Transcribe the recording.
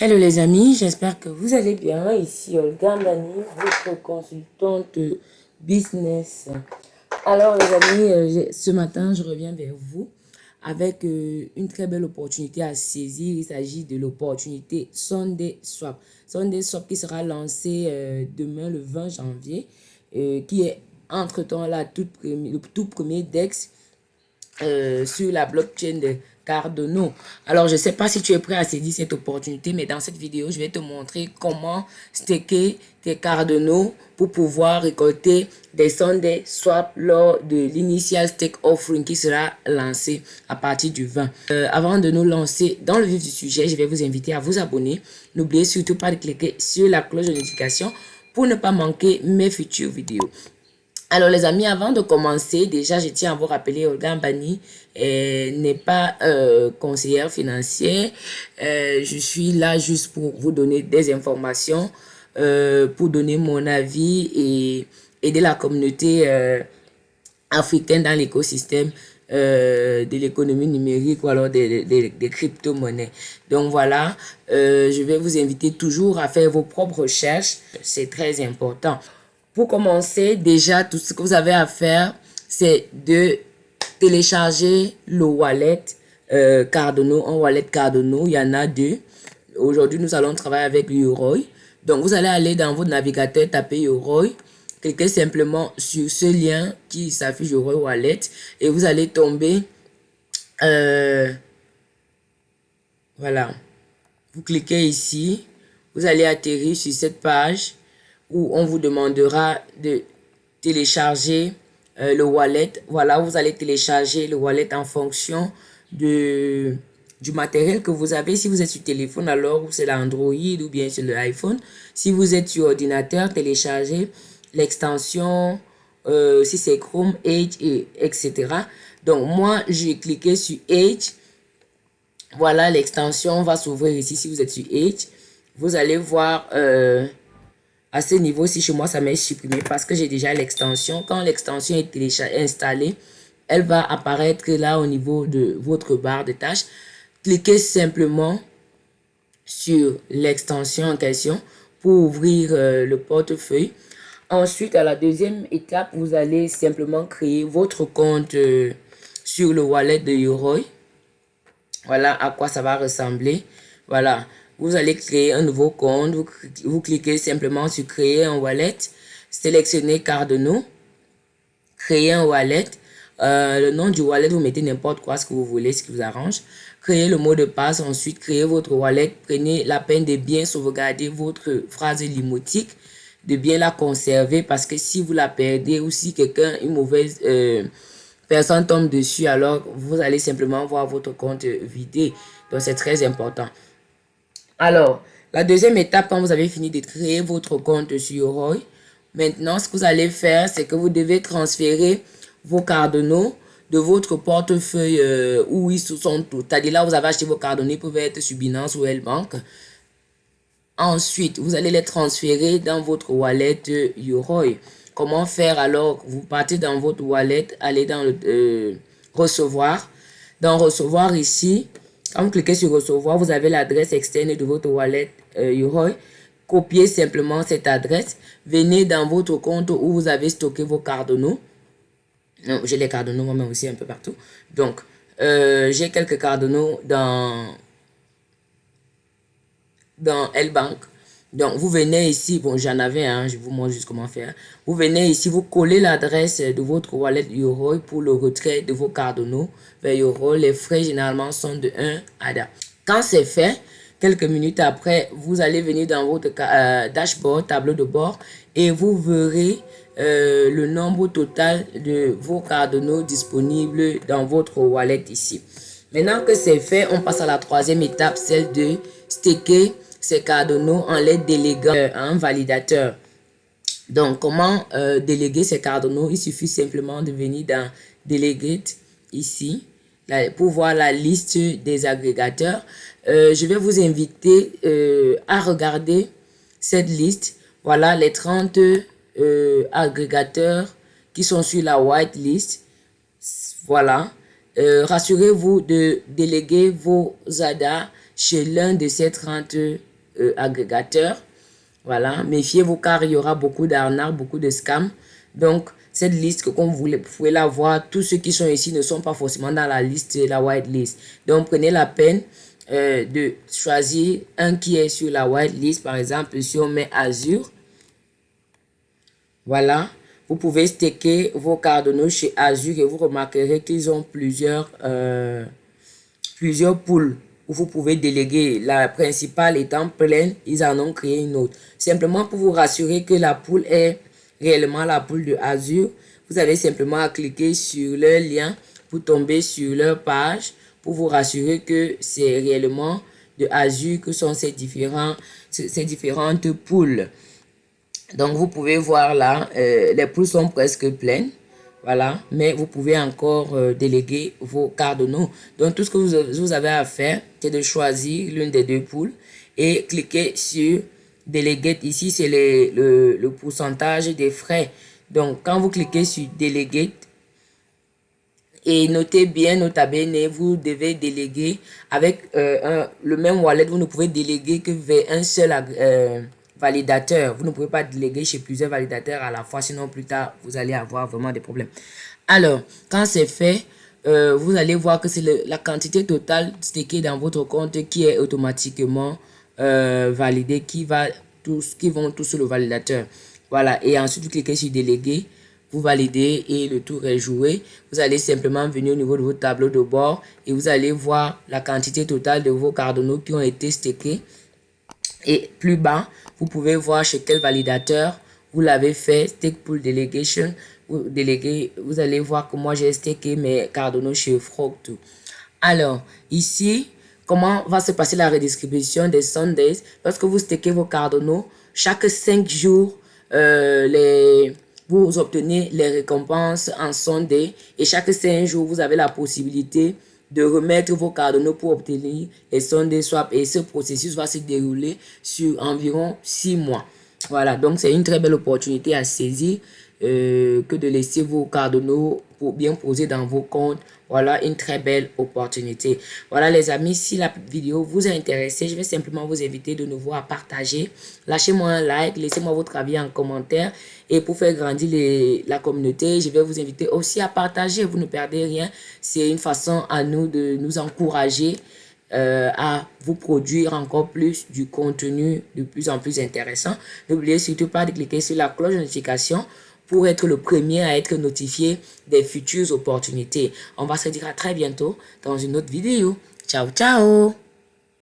Hello les amis, j'espère que vous allez bien. Ici Olga Mani, votre consultante business. Alors les amis, euh, ce matin, je reviens vers vous avec euh, une très belle opportunité à saisir. Il s'agit de l'opportunité Sunday Swap. Sunday Swap qui sera lancé euh, demain le 20 janvier, qui est entre-temps le tout premier DEX sur la blockchain de Alors, je ne sais pas si tu es prêt à saisir cette opportunité, mais dans cette vidéo, je vais te montrer comment staker tes Cardano pour pouvoir récolter des Sunday swap lors de l'initial stake offering qui sera lancé à partir du 20. Euh, avant de nous lancer dans le vif du sujet, je vais vous inviter à vous abonner. N'oubliez surtout pas de cliquer sur la cloche de notification pour ne pas manquer mes futures vidéos. Alors les amis, avant de commencer, déjà je tiens à vous rappeler, Olga Mbani euh, n'est pas euh, conseillère financière. Euh, je suis là juste pour vous donner des informations, pour donner mon avis et aider la communauté africaine dans l'écosystème de l'économie numérique ou alors des, crypto-monnaies. Donc voilà, je vais vous inviter toujours à faire vos propres recherches. C'est très important. Pour commencer, déjà, tout ce que vous avez à faire, c'est de télécharger le wallet euh, Cardano, un wallet Cardano. Il y en a deux. Aujourd'hui, nous allons travailler avec Yoroi. Donc, vous allez aller dans votre navigateur, taper Yoroi. Cliquez simplement sur ce lien qui s'affiche Yoroi Wallet et vous allez tomber. Euh, voilà. Vous cliquez ici. Vous allez atterrir sur cette page où on vous demandera de télécharger euh, le wallet. Voilà, vous allez télécharger le wallet en fonction de, du matériel que vous avez. Si vous êtes sur téléphone, alors c'est l'Android ou bien sur l'iPhone. Si vous êtes sur ordinateur, téléchargez l'extension, euh, si c'est Chrome, Edge, et, etc. Donc, moi, j'ai cliqué sur Edge. Voilà, l'extension va s'ouvrir ici si vous êtes sur Edge. Vous allez voir... Euh, à ce niveau, si chez moi, ça m'est supprimé parce que j'ai déjà l'extension. Quand l'extension est installée, elle va apparaître là au niveau de votre barre de tâches. Cliquez simplement sur l'extension en question pour ouvrir euh, le portefeuille. Ensuite, à la deuxième étape, vous allez simplement créer votre compte euh, sur le wallet de Yoroi. Voilà à quoi ça va ressembler. Voilà, vous allez créer un nouveau compte. Vous, cliquez simplement sur créer un wallet. Sélectionnez Cardano. Créer un wallet. Euh, le nom du wallet, vous mettez n'importe quoi, ce que vous voulez, ce qui vous arrange. Créez le mot de passe. Ensuite, créez votre wallet. Prenez la peine de bien sauvegarder votre phrase limotique de bien la conserver parce que si vous la perdez ou si quelqu'un, une mauvaise euh, personne tombe dessus, alors vous allez simplement voir votre compte vidé. Donc, c'est très important. Alors, la deuxième étape, quand vous avez fini de créer votre compte sur Roy, maintenant, ce que vous allez faire, c'est que vous devez transférer vos cardinaux de votre portefeuille euh, où ils sont tous. C'est-à-dire là, vous avez acheté vos cardinaux, ils peuvent être sur Binance ou L-Bank. Ensuite, vous allez les transférer dans votre wallet Yoroi. Comment faire alors? Vous partez dans votre wallet, allez dans le euh, recevoir. Dans recevoir ici, quand vous cliquez sur recevoir, vous avez l'adresse externe de votre wallet euh, Copiez simplement cette adresse. Venez dans votre compte où vous avez stocké vos cardinaux. J'ai les cardinaux moi-même aussi un peu partout. Donc, euh, j'ai quelques cardinaux dans, dans L-Bank. Donc, vous venez ici, bon, j'en avais un, je vous montre juste comment faire. Vous venez ici, vous collez l'adresse de votre wallet Yoroi pour le retrait de vos cardinaux vers Yoroi. Les frais, généralement, sont de 1 ADA. Quand c'est fait, quelques minutes après, vous allez venir dans votre euh, dashboard, tableau de bord, et vous verrez euh, le nombre total de vos cardinaux disponibles dans votre wallet ici. Maintenant que c'est fait, on passe à la troisième étape, celle de staker ces cardinaux en les déléguant à un validateur. Donc, comment euh, déléguer ces cardinaux? Il suffit simplement de venir dans Delegate ici pour voir la liste des agrégateurs. Euh, je vais vous inviter euh, à regarder cette liste. Voilà les 30 agrégateurs qui sont sur la whitelist. Voilà. Rassurez-vous de déléguer vos ADA chez l'un de ces 30 euh. Voilà, méfiez-vous car il y aura beaucoup d'arnaques, beaucoup de scams. Donc, cette liste que comme vous, pouvez la voir, tous ceux qui sont ici ne sont pas forcément dans la liste, la whitelist. Donc, prenez la peine euh, de choisir un qui est sur la whitelist. Par exemple, si on met Azure, voilà, vous pouvez staker vos cardinaux chez Azure et vous remarquerez qu'ils ont plusieurs, euh, plusieurs poules où vous pouvez déléguer. La principale étant pleine, ils en ont créé une autre. Simplement pour vous rassurer que la poule est réellement la poule de Azure, vous avez simplement à cliquer sur le lien pour tomber sur leur page pour vous rassurer que c'est réellement de Azure que sont ces, différents, ces différentes poules. Donc, vous pouvez voir là, euh, les poules sont presque pleines. Voilà, mais vous pouvez encore euh, déléguer vos cardinaux. Donc, tout ce que vous, avez à faire, c'est de choisir l'une des deux poules et cliquer sur Delegate. Ici, c'est le, le pourcentage des frais. Donc, quand vous cliquez sur Delegate, et notez bien, notez bien, vous devez déléguer avec euh, un, le même wallet, vous ne pouvez déléguer que vers un seul validateur. Vous ne pouvez pas déléguer chez plusieurs validateurs à la fois, sinon plus tard, vous allez avoir vraiment des problèmes. Alors, quand c'est fait, euh, vous allez voir que c'est la quantité totale stickée dans votre compte qui est automatiquement euh, validée, qui, va tous, qui vont tous sur le validateur. Voilà, et ensuite vous cliquez sur déléguer, vous validez et le tour est joué. Vous allez simplement venir au niveau de votre tableau de bord et vous allez voir la quantité totale de vos cardinaux qui ont été stickés. Et plus bas, vous pouvez voir chez quel validateur vous l'avez fait, Stake Pool Delegation. Vous, déléguez, vous allez voir que moi j'ai staké mes cardinaux chez Frog2. Alors, ici, comment va se passer la redistribution des Sundays? Lorsque vous stakez vos cardinaux, chaque 5 jours, euh, les, vous obtenez les récompenses en Sunday et chaque 5 jours, vous avez la possibilité de remettre vos cardinaux pour obtenir les Sunday swap et ce processus va se dérouler sur environ 6 mois. Voilà, donc c'est une très belle opportunité à saisir euh, que de laisser vos cardinaux pour bien poser dans vos comptes. Voilà une très belle opportunité. Voilà les amis, si la vidéo vous a intéressé, je vais simplement vous inviter de nouveau à partager. Lâchez-moi un like, laissez-moi votre avis en commentaire. Et pour faire grandir la communauté, je vais vous inviter aussi à partager. Vous ne perdez rien. C'est une façon à nous de nous encourager euh, à vous produire encore plus du contenu de plus en plus intéressant. N'oubliez surtout pas de cliquer sur la cloche de notification pour être le premier à être notifié des futures opportunités. On va se dire à très bientôt dans une autre vidéo. Ciao, ciao